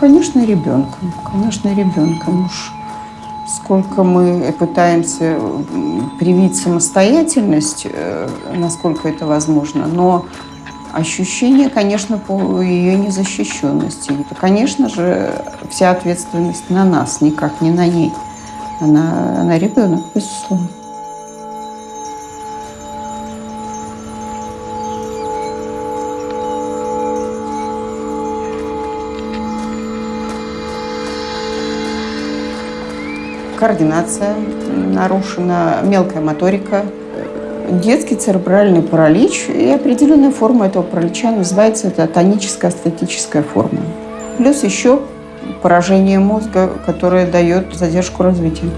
конечно, ребенком. Конечно, ребенком. Уж сколько мы пытаемся привить самостоятельность, э, насколько это возможно, но ощущение, конечно, по ее незащищенности. И, конечно же, вся ответственность на нас, никак не на ней. Она, она ребенок, безусловно. Координация нарушена, мелкая моторика, детский церебральный паралич и определенная форма этого паралича называется это тоническая астатическая форма. Плюс еще поражение мозга, которое дает задержку развития.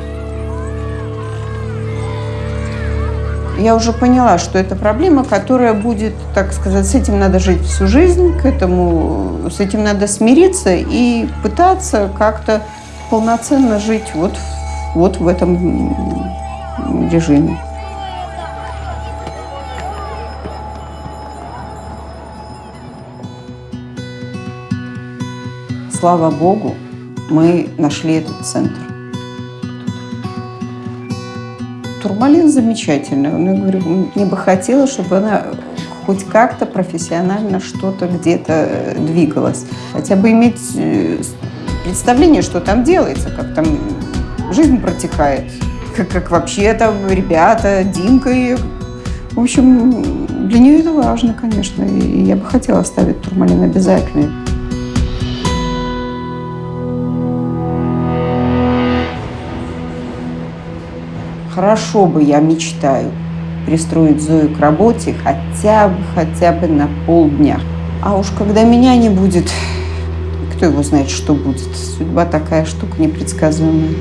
Я уже поняла, что это проблема, которая будет, так сказать, с этим надо жить всю жизнь, к этому, с этим надо смириться и пытаться как-то полноценно жить вот в вот в этом режиме. Слава Богу, мы нашли этот центр. Турмалин замечательный. Я говорю, мне бы хотелось, чтобы она хоть как-то профессионально что-то где-то двигалась. Хотя бы иметь э, представление, что там делается, как там жизнь протекает. Как, как вообще там ребята, Димка и... В общем, для нее это важно, конечно. И я бы хотела оставить турмалин обязательно. Хорошо бы, я мечтаю, пристроить Зою к работе хотя бы, хотя бы на полдня. А уж когда меня не будет, кто его знает, что будет. Судьба такая штука непредсказуемая.